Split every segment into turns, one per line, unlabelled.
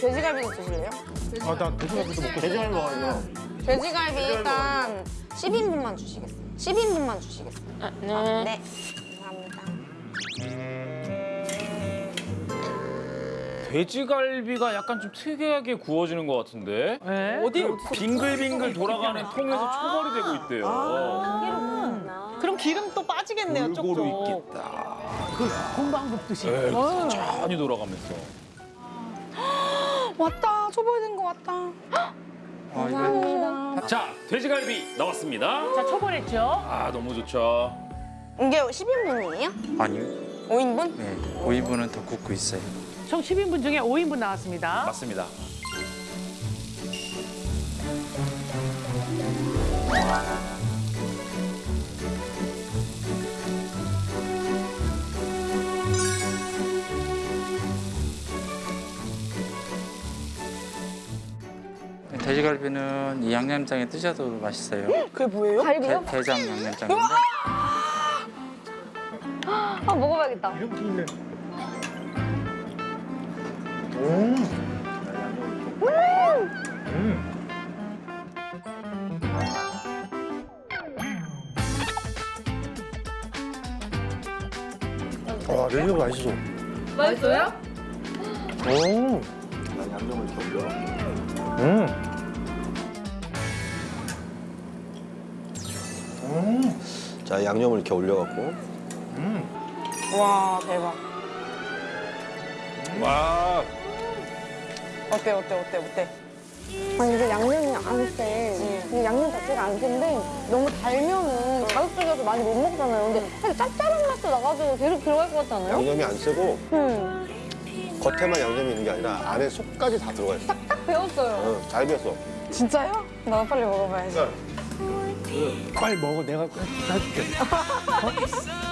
돼지갈비도 드실래요?
아 나 돼지갈비도 먹고
돼지갈비 먹어요.
돼지갈비 일단 10인분만 주시겠어요? 10인분만 주시겠어요?
아, 네.
네. 감사합니다.
돼지갈비가 약간 좀 특이하게 구워지는 것 같은데
네?
어디 빙글빙글 돌아가는 통에서 초벌이 되고 있대요.
그럼 기름 또 빠지겠네요,
골고루
쪽쪽.
있겠다.
공방 굽듯이.
네, 천천히 돌아가면서.
왔다. 초벌된 거 왔다. 감사합니다.
자, 돼지갈비 나왔습니다.
자, 초벌했죠?
아, 너무 좋죠.
이게 10인분이에요?
아니요.
5인분?
네, 5인분은 더 굽고 있어요.
총 10인분 중에 5인분 나왔습니다.
맞습니다.
돼지갈비는 이 양념장에 뜨셔도 맛있어요.
그게 뭐예요?
게, 게장 양념장인데
아, 먹어봐야겠다.
이렇게 있네 음. 음. 와 돼지갈비 맛있어
맛있어요?
오.
난 양념을 올려.
음.
자, 양념을 이렇게 올려갖고.
음.
와, 대박.
와,
어때, 어때, 어때, 어때?
아니 이게 양념이 안 세. 이게 양념 자체가 안 센데 너무 달면은 자극적이어서 많이 못 먹잖아요. 근데 사실 짭짤한 맛도 나가지고 계속 들어갈 것 같지 않아요?
양념이 안 세고
응.
겉에만 양념이 있는 게 아니라 안에 속까지 다 들어가 있어.
딱 배웠어요.
응, 잘 비었어.
진짜요? 나도 빨리 먹어봐야지.
빨리 먹어 내가 해줄게
진짜 맛있어요.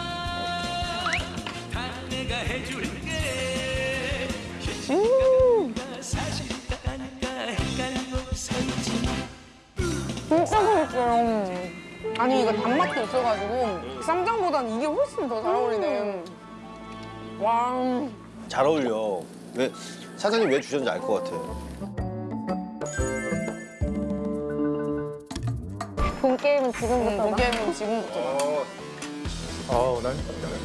아니, 이거 단맛도 있어가지고 쌈장보다는 이게 훨씬 더 잘 어울리네. 와.
잘 어울려. 왜 사장님 왜 주셨는지 알 것 같아.
게임은 지금부터.
본 게임은 지금부터.
어우 난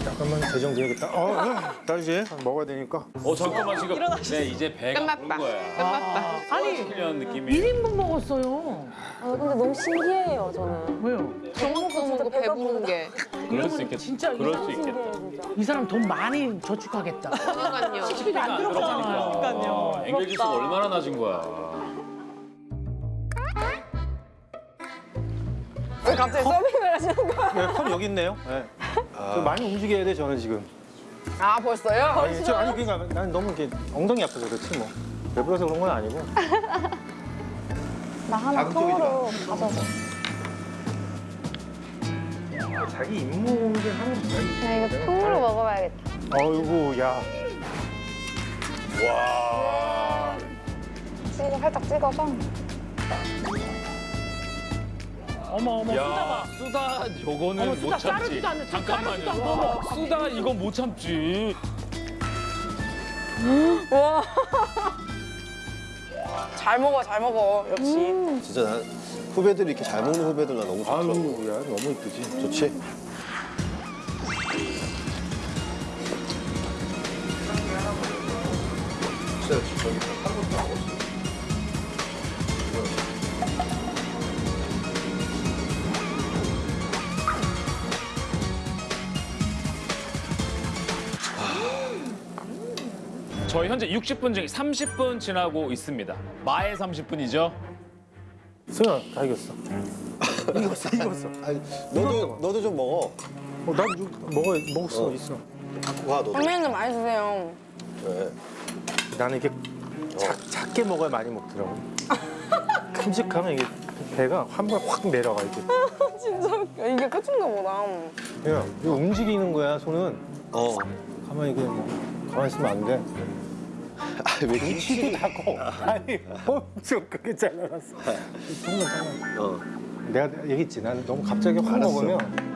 잠깐만 대정돼야겠다 어 다시 먹어야 되니까
어 잠깐만 지금 네 이제 배가
끝났다.
거야.
끝났다.
아니,
훈련 느낌이.
1인분 먹었어요.
아, 근데 너무 신기해요, 저는.
왜요?
밥 먹고 먹고 배부른 게.
그럴 수 있겠다.
진짜
그럴 수. 있겠다.
진짜.
이 사람 돈 많이 저축하겠다.
그러니까요.
식비가 안 들어가잖아요.
그러니까요. 앵겔 지수가 얼마나 낮은 거야.
왜 갑자기 서빙을 하시는 거야?
네, 컵 여기 있네요 네. 저 많이 움직여야 돼 저는 지금
아, 벌써요?
아니, 저, 아니 그러니까 난 너무 이렇게 엉덩이 아파서 그렇지 뭐 배불러서 그런 건 아니고
나 하나 통으로 가져서.
자기 임무를 하는 거야
나 이거 통으로 먹어봐야겠다.
어이구 야
와.
찍어, 살짝 찍어서.
어머, 어머, 수다
야,
봐.
수다 요거는
어머,
못
수다
참지.
자르지도 않는
잠깐만요.
자르지도 않고. 어머.
수다 이건 못 참지.
잘 먹어, 잘 먹어. 역시.
진짜 난 후배들이 이렇게 잘 먹는 후배들 나 너무 좋더라고.
아유 야 너무 이쁘지
좋지?
저 희 현재 60분 중에 30분 지나고 있습니다. 마의 30분이죠.
승아 다 이겼어 이겼어 이겼어
아니, 너도 너도 좀 먹어.
어, 난좀 먹어 먹을 수
어.
있어
갖고 가 너도.
선배님 많이 드세요.
네.
나는 이게 작, 작게 먹어야 많이 먹더라고 큼직하면 이게 배가 한 번에 확 내려가 이렇게
진짜 웃겨. 이게 끝인가 보다.
야 이거 움직이는 거야 손은
어.
가만히 그냥 뭐 가만히 있으면 안 돼
아, 왜 이렇게
키도 다고 아니 엄청 크게 잘라놨어 정말 잘라
어.
내가 얘기했지 난 너무 갑자기 확. 먹으면